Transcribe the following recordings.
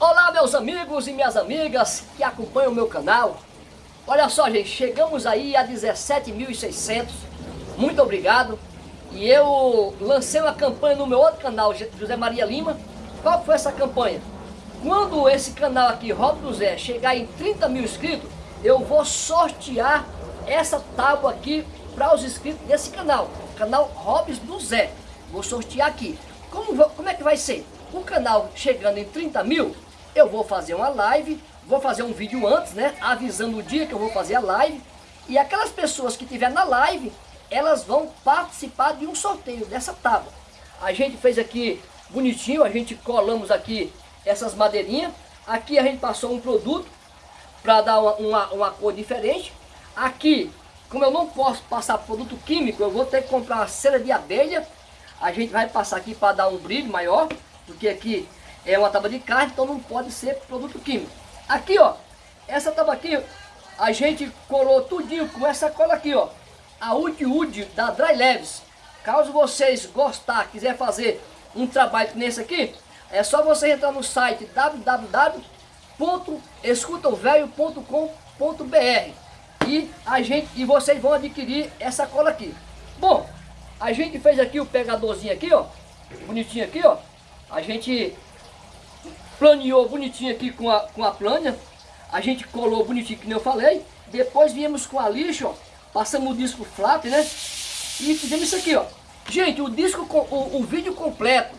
Olá meus amigos e minhas amigas que acompanham o meu canal. Olha só gente, chegamos aí a 17.600 Muito obrigado. E eu lancei uma campanha no meu outro canal, José Maria Lima. Qual foi essa campanha? Quando esse canal aqui, Rob do Zé, chegar em 30 mil inscritos Eu vou sortear essa tábua aqui para os inscritos desse canal Canal Robs do Zé. Vou sortear aqui. Como, como é que vai ser? O canal chegando em 30 mil eu vou fazer uma live, vou fazer um vídeo antes, né, avisando o dia que eu vou fazer a live, e aquelas pessoas que estiver na live, elas vão participar de um sorteio dessa tábua. A gente fez aqui bonitinho, a gente colamos aqui essas madeirinhas, aqui a gente passou um produto para dar uma, uma, uma cor diferente, aqui, como eu não posso passar produto químico, eu vou ter que comprar uma cera de abelha, a gente vai passar aqui para dar um brilho maior, porque aqui é uma tábua de carne, então não pode ser produto químico. Aqui, ó, essa tábua aqui, a gente colou tudinho com essa cola aqui, ó. A Wood Wood da Dry Leves. Caso vocês gostar, quiser fazer um trabalho nesse aqui, é só você entrar no site www.escutaovelho.com.br e a gente e vocês vão adquirir essa cola aqui. Bom, a gente fez aqui o pegadorzinho aqui, ó, bonitinho aqui, ó. A gente planeou bonitinho aqui com a, com a plana, a gente colou bonitinho, que nem eu falei, depois viemos com a lixa, ó, passamos o disco flap, né, e fizemos isso aqui, ó. Gente, o disco, o, o vídeo completo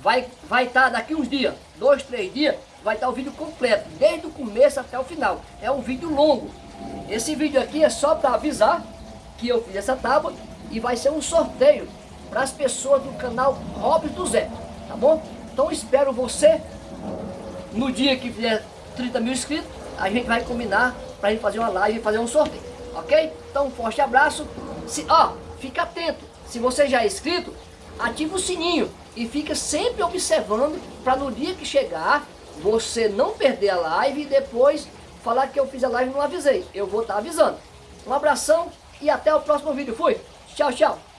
vai estar vai tá daqui uns dias, dois, três dias, vai estar tá o vídeo completo, desde o começo até o final. É um vídeo longo. Esse vídeo aqui é só para avisar que eu fiz essa tábua e vai ser um sorteio para as pessoas do canal Robson do Zé, tá bom? Então espero você no dia que fizer 30 mil inscritos, a gente vai combinar para gente fazer uma live e fazer um sorteio, ok? Então um forte abraço, se, ó, fica atento, se você já é inscrito, ativa o sininho e fica sempre observando para no dia que chegar, você não perder a live e depois falar que eu fiz a live e não avisei, eu vou estar tá avisando. Um abração e até o próximo vídeo, fui! Tchau, tchau!